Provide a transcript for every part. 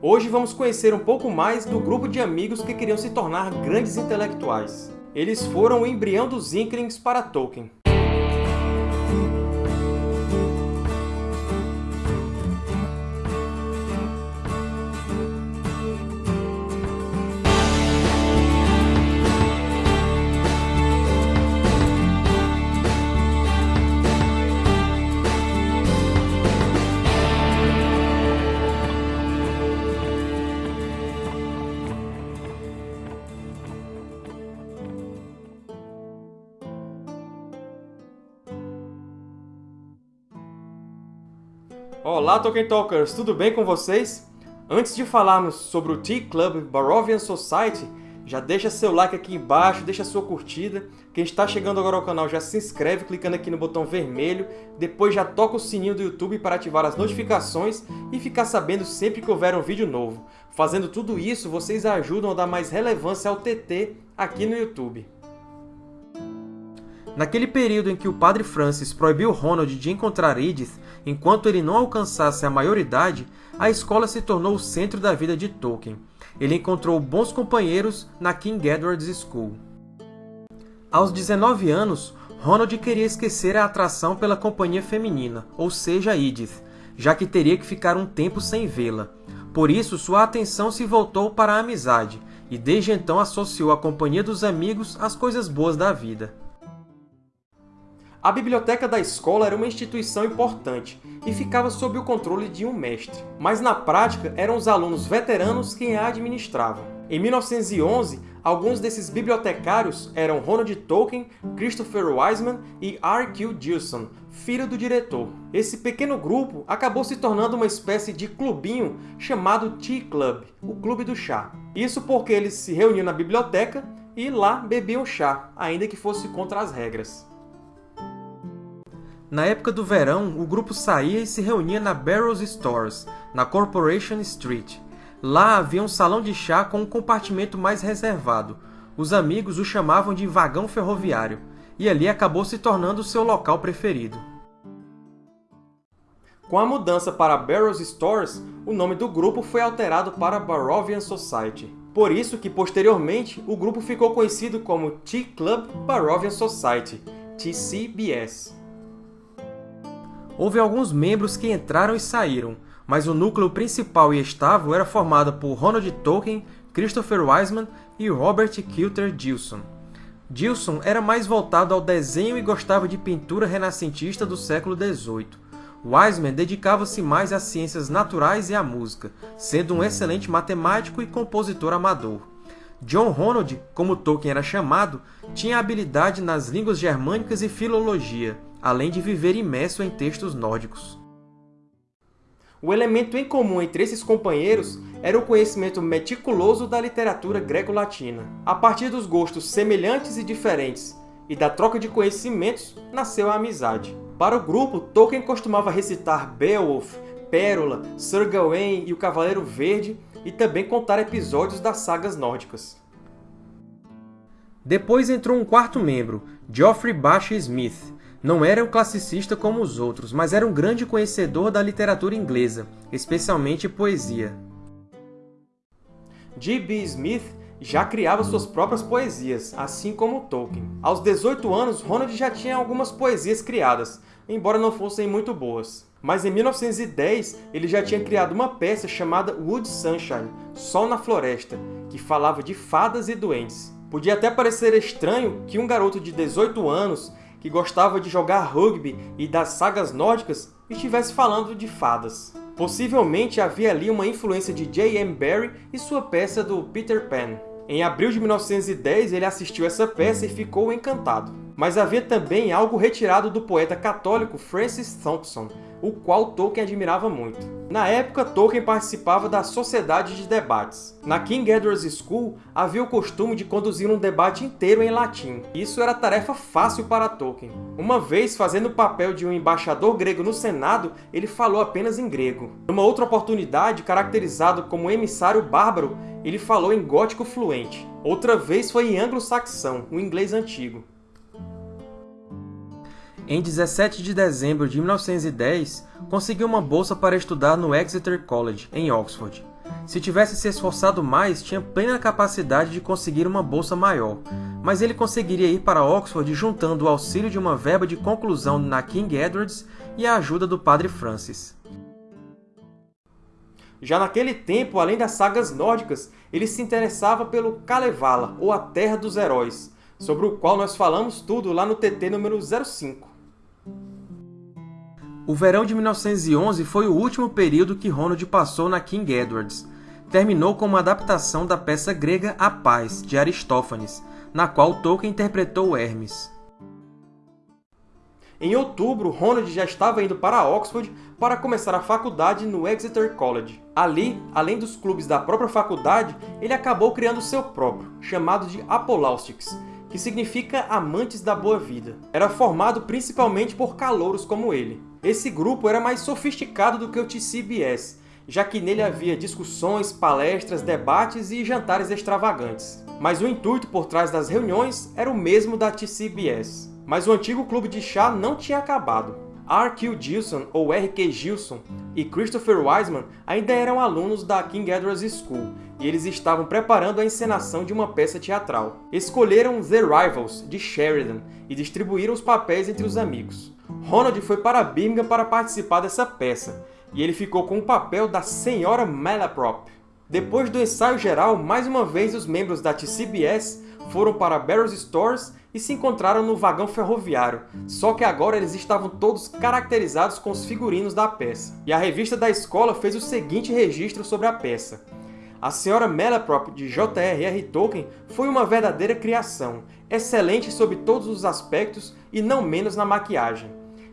Hoje vamos conhecer um pouco mais do grupo de amigos que queriam se tornar grandes intelectuais. Eles foram o embrião dos Inklings para Tolkien. Olá, Tolkien Talkers! Tudo bem com vocês? Antes de falarmos sobre o Tea Club Barovian Society, já deixa seu like aqui embaixo, deixa sua curtida. Quem está chegando agora ao canal já se inscreve clicando aqui no botão vermelho, depois já toca o sininho do YouTube para ativar as notificações e ficar sabendo sempre que houver um vídeo novo. Fazendo tudo isso, vocês ajudam a dar mais relevância ao TT aqui no YouTube. Naquele período em que o Padre Francis proibiu Ronald de encontrar Edith enquanto ele não alcançasse a maioridade, a escola se tornou o centro da vida de Tolkien. Ele encontrou bons companheiros na King Edward's School. Aos 19 anos, Ronald queria esquecer a atração pela companhia feminina, ou seja, Edith, já que teria que ficar um tempo sem vê-la. Por isso, sua atenção se voltou para a amizade, e desde então associou a companhia dos amigos às coisas boas da vida. A biblioteca da escola era uma instituição importante e ficava sob o controle de um mestre, mas na prática eram os alunos veteranos quem a administravam. Em 1911, alguns desses bibliotecários eram Ronald Tolkien, Christopher Wiseman e R.Q. Gilson, filho do diretor. Esse pequeno grupo acabou se tornando uma espécie de clubinho chamado Tea Club, o Clube do Chá. Isso porque eles se reuniam na biblioteca e lá bebiam chá, ainda que fosse contra as regras. Na época do verão, o grupo saía e se reunia na Barrows Stores, na Corporation Street. Lá havia um salão de chá com um compartimento mais reservado. Os amigos o chamavam de vagão ferroviário, e ali acabou se tornando seu local preferido. Com a mudança para Barrows Stores, o nome do grupo foi alterado para Barovian Society. Por isso que, posteriormente, o grupo ficou conhecido como Tea Club Barovian Society, TCBS. Houve alguns membros que entraram e saíram, mas o núcleo principal e estável era formado por Ronald Tolkien, Christopher Wiseman e Robert Kilter Gilson. Gilson era mais voltado ao desenho e gostava de pintura renascentista do século XVIII. Wiseman dedicava-se mais às ciências naturais e à música, sendo um excelente matemático e compositor amador. John Ronald, como Tolkien era chamado, tinha habilidade nas línguas germânicas e filologia, além de viver imerso em textos nórdicos. O elemento em comum entre esses companheiros era o conhecimento meticuloso da literatura greco-latina. A partir dos gostos semelhantes e diferentes e da troca de conhecimentos, nasceu a amizade. Para o grupo, Tolkien costumava recitar Beowulf, Pérola, Sir Gawain e o Cavaleiro Verde, e também contar episódios das sagas nórdicas. Depois entrou um quarto membro, Geoffrey Bache Smith, não era um classicista como os outros, mas era um grande conhecedor da literatura inglesa, especialmente poesia. G.B. Smith já criava suas próprias poesias, assim como Tolkien. Aos 18 anos, Ronald já tinha algumas poesias criadas, embora não fossem muito boas. Mas em 1910, ele já tinha criado uma peça chamada Wood Sunshine, Sol na Floresta, que falava de fadas e duendes. Podia até parecer estranho que um garoto de 18 anos que gostava de jogar rugby e das sagas nórdicas estivesse falando de fadas. Possivelmente havia ali uma influência de J.M. Barrie e sua peça do Peter Pan. Em abril de 1910, ele assistiu essa peça e ficou encantado. Mas havia também algo retirado do poeta católico Francis Thompson, o qual Tolkien admirava muito. Na época, Tolkien participava da Sociedade de Debates. Na King Edward's School, havia o costume de conduzir um debate inteiro em latim. Isso era tarefa fácil para Tolkien. Uma vez, fazendo o papel de um embaixador grego no Senado, ele falou apenas em grego. Numa outra oportunidade, caracterizado como emissário bárbaro, ele falou em gótico fluente. Outra vez foi em anglo-saxão, o inglês antigo. Em 17 de dezembro de 1910, conseguiu uma bolsa para estudar no Exeter College, em Oxford. Se tivesse se esforçado mais, tinha plena capacidade de conseguir uma bolsa maior, mas ele conseguiria ir para Oxford juntando o auxílio de uma verba de conclusão na King Edwards e a ajuda do Padre Francis. Já naquele tempo, além das sagas nórdicas, ele se interessava pelo Kalevala, ou a Terra dos Heróis, sobre o qual nós falamos tudo lá no TT número 05. O verão de 1911 foi o último período que Ronald passou na King Edwards. Terminou com uma adaptação da peça grega A Paz, de Aristófanes, na qual Tolkien interpretou Hermes. Em outubro, Ronald já estava indo para Oxford para começar a faculdade no Exeter College. Ali, além dos clubes da própria faculdade, ele acabou criando seu próprio, chamado de Apolaustics, que significa Amantes da Boa Vida. Era formado principalmente por calouros como ele. Esse grupo era mais sofisticado do que o TCBS, já que nele havia discussões, palestras, debates e jantares extravagantes. Mas o intuito por trás das reuniões era o mesmo da TCBS. Mas o antigo clube de chá não tinha acabado. R.Q. Gilson, ou R.Q. Gilson, e Christopher Wiseman ainda eram alunos da King Edward's School, e eles estavam preparando a encenação de uma peça teatral. Escolheram The Rivals, de Sheridan, e distribuíram os papéis entre os amigos. Ronald foi para Birmingham para participar dessa peça, e ele ficou com o papel da Senhora Malaprop. Depois do ensaio geral, mais uma vez os membros da TCBS foram para Barrows Stores e se encontraram no vagão ferroviário, só que agora eles estavam todos caracterizados com os figurinos da peça. E a revista da escola fez o seguinte registro sobre a peça. A Senhora Malaprop, de J.R.R. Tolkien, foi uma verdadeira criação, excelente sob todos os aspectos e não menos na maquiagem.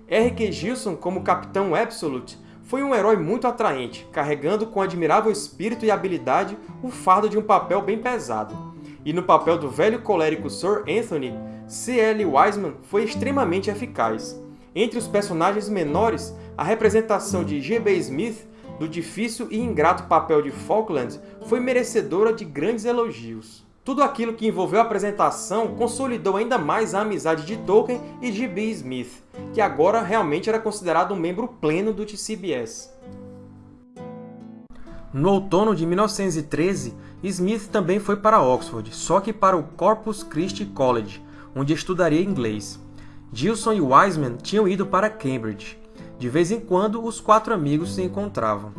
R.K. Gilson, como Capitão Absolute, foi um herói muito atraente, carregando com admirável espírito e habilidade o fardo de um papel bem pesado e no papel do velho colérico Sir Anthony, C.L. Wiseman foi extremamente eficaz. Entre os personagens menores, a representação de G.B. Smith do difícil e ingrato papel de Falkland foi merecedora de grandes elogios. Tudo aquilo que envolveu a apresentação consolidou ainda mais a amizade de Tolkien e de B. Smith, que agora realmente era considerado um membro pleno do TCBS. No outono de 1913, Smith também foi para Oxford, só que para o Corpus Christi College, onde estudaria inglês. Gilson e Wiseman tinham ido para Cambridge. De vez em quando, os quatro amigos se encontravam.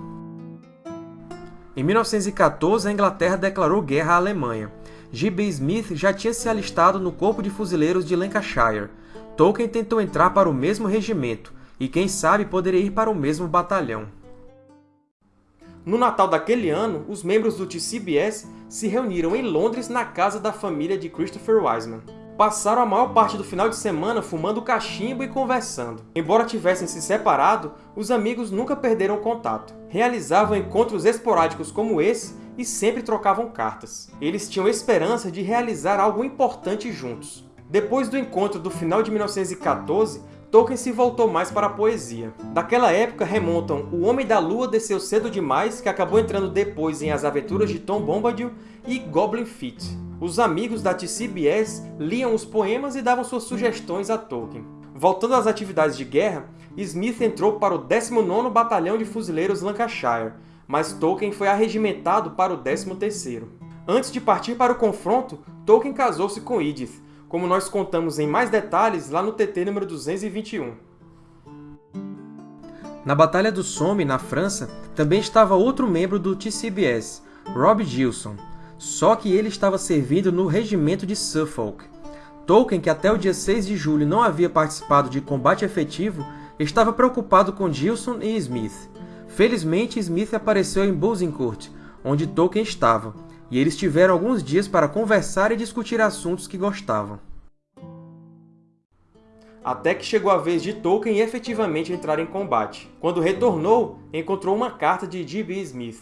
Em 1914, a Inglaterra declarou guerra à Alemanha. G.B. Smith já tinha se alistado no Corpo de Fuzileiros de Lancashire. Tolkien tentou entrar para o mesmo regimento, e quem sabe poderia ir para o mesmo batalhão. No Natal daquele ano, os membros do TCBS se reuniram em Londres na casa da família de Christopher Wiseman. Passaram a maior parte do final de semana fumando cachimbo e conversando. Embora tivessem se separado, os amigos nunca perderam contato. Realizavam encontros esporádicos como esse e sempre trocavam cartas. Eles tinham esperança de realizar algo importante juntos. Depois do encontro do final de 1914, Tolkien se voltou mais para a poesia. Daquela época remontam O Homem da Lua Desceu Cedo Demais, que acabou entrando depois em As Aventuras de Tom Bombadil, e Goblin Feet. Os amigos da TCBS liam os poemas e davam suas sugestões a Tolkien. Voltando às atividades de guerra, Smith entrou para o 19º Batalhão de Fuzileiros Lancashire, mas Tolkien foi arregimentado para o 13º. Antes de partir para o confronto, Tolkien casou-se com Edith, como nós contamos em mais detalhes lá no TT número 221. Na Batalha do Somme, na França, também estava outro membro do TCBS, Rob Gilson, só que ele estava servindo no regimento de Suffolk. Tolkien, que até o dia 6 de julho não havia participado de combate efetivo, estava preocupado com Gilson e Smith. Felizmente, Smith apareceu em Bozincourt, onde Tolkien estava, e eles tiveram alguns dias para conversar e discutir assuntos que gostavam. Até que chegou a vez de Tolkien efetivamente entrar em combate. Quando retornou, encontrou uma carta de G.B. Smith.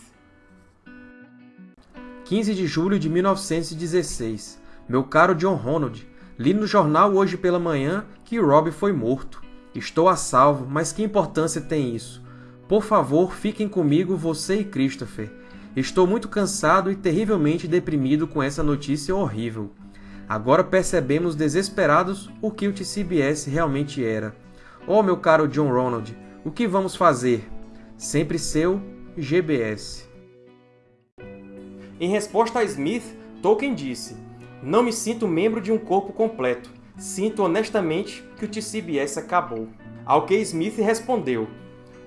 15 de julho de 1916 Meu caro John Ronald, li no jornal hoje pela manhã que Rob foi morto. Estou a salvo, mas que importância tem isso? Por favor, fiquem comigo você e Christopher. Estou muito cansado e terrivelmente deprimido com essa notícia horrível. Agora percebemos desesperados o que o TCBS realmente era. Oh, meu caro John Ronald, o que vamos fazer? Sempre seu GBS. Em resposta a Smith, Tolkien disse Não me sinto membro de um corpo completo. Sinto honestamente que o TCBS acabou. Ao que Smith respondeu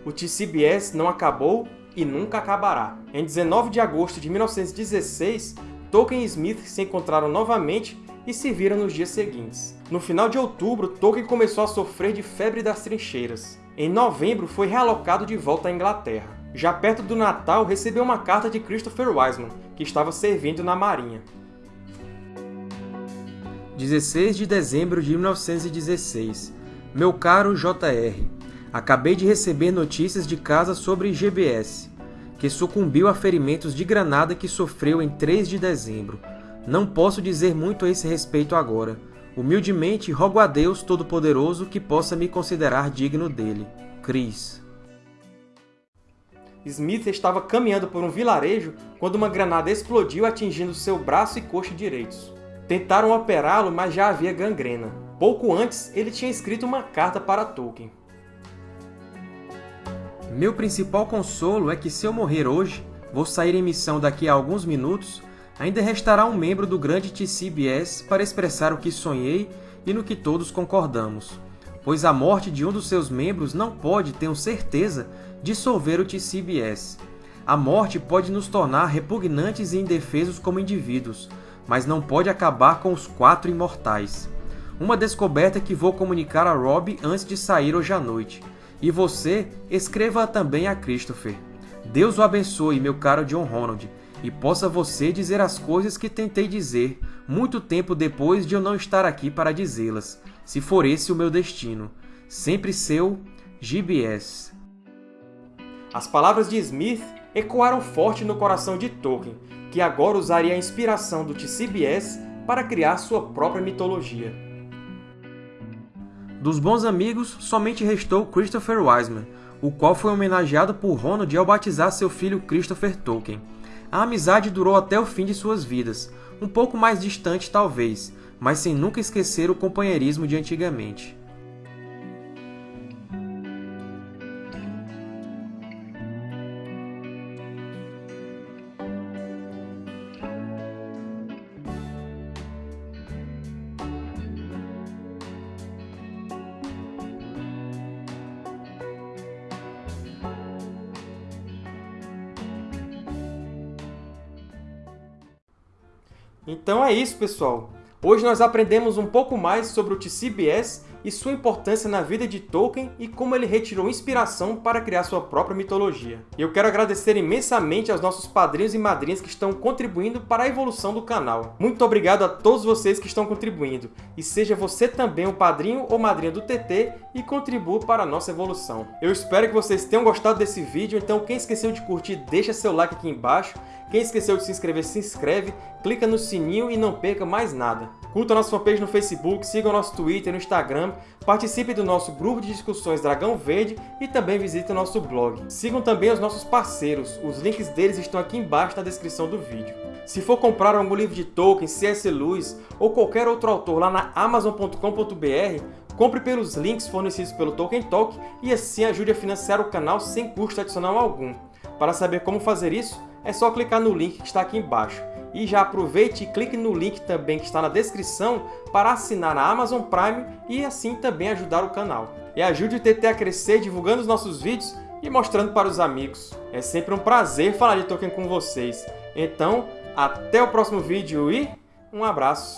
O TCBS não acabou e nunca acabará. Em 19 de agosto de 1916, Tolkien e Smith se encontraram novamente e se viram nos dias seguintes. No final de outubro, Tolkien começou a sofrer de febre das trincheiras. Em novembro, foi realocado de volta à Inglaterra. Já perto do Natal, recebeu uma carta de Christopher Wiseman, que estava servindo na Marinha. 16 de dezembro de 1916 Meu caro J.R., acabei de receber notícias de casa sobre GBS, que sucumbiu a ferimentos de granada que sofreu em 3 de dezembro. Não posso dizer muito a esse respeito agora. Humildemente, rogo a Deus Todo-Poderoso que possa me considerar digno dele. Chris. Smith estava caminhando por um vilarejo quando uma granada explodiu atingindo seu braço e coxa direitos. Tentaram operá-lo, mas já havia gangrena. Pouco antes, ele tinha escrito uma carta para Tolkien. Meu principal consolo é que se eu morrer hoje, vou sair em missão daqui a alguns minutos ainda restará um membro do grande TCBS para expressar o que sonhei e no que todos concordamos, pois a morte de um dos seus membros não pode, tenho certeza, dissolver o TCBS. A morte pode nos tornar repugnantes e indefesos como indivíduos, mas não pode acabar com os quatro imortais. Uma descoberta que vou comunicar a Rob antes de sair hoje à noite. E você, escreva também a Christopher. Deus o abençoe, meu caro John Ronald, e possa você dizer as coisas que tentei dizer, muito tempo depois de eu não estar aqui para dizê-las, se for esse o meu destino. Sempre seu, GBS. As palavras de Smith ecoaram forte no coração de Tolkien, que agora usaria a inspiração do TCBS para criar sua própria mitologia. Dos bons amigos, somente restou Christopher Wiseman, o qual foi homenageado por Ronald ao batizar seu filho Christopher Tolkien. A amizade durou até o fim de suas vidas, um pouco mais distante talvez, mas sem nunca esquecer o companheirismo de antigamente. Então é isso, pessoal! Hoje nós aprendemos um pouco mais sobre o TCBS e sua importância na vida de Tolkien e como ele retirou inspiração para criar sua própria mitologia. E eu quero agradecer imensamente aos nossos padrinhos e madrinhas que estão contribuindo para a evolução do canal. Muito obrigado a todos vocês que estão contribuindo, e seja você também um padrinho ou madrinha do TT e contribua para a nossa evolução. Eu espero que vocês tenham gostado desse vídeo, então quem esqueceu de curtir, deixa seu like aqui embaixo, quem esqueceu de se inscrever, se inscreve, clica no sininho e não perca mais nada. Curta a nossa fanpage no Facebook, siga o nosso Twitter e no Instagram, participe do nosso grupo de discussões Dragão Verde e também visite o nosso blog. Sigam também os nossos parceiros, os links deles estão aqui embaixo na descrição do vídeo. Se for comprar algum livro de Tolkien, C.S. Lewis ou qualquer outro autor lá na Amazon.com.br, compre pelos links fornecidos pelo Tolkien Talk e assim ajude a financiar o canal sem custo adicional algum. Para saber como fazer isso, é só clicar no link que está aqui embaixo. E já aproveite e clique no link também que está na descrição para assinar a Amazon Prime e assim também ajudar o canal. E ajude o TT a crescer divulgando os nossos vídeos e mostrando para os amigos. É sempre um prazer falar de Tolkien com vocês. Então, até o próximo vídeo e um abraço!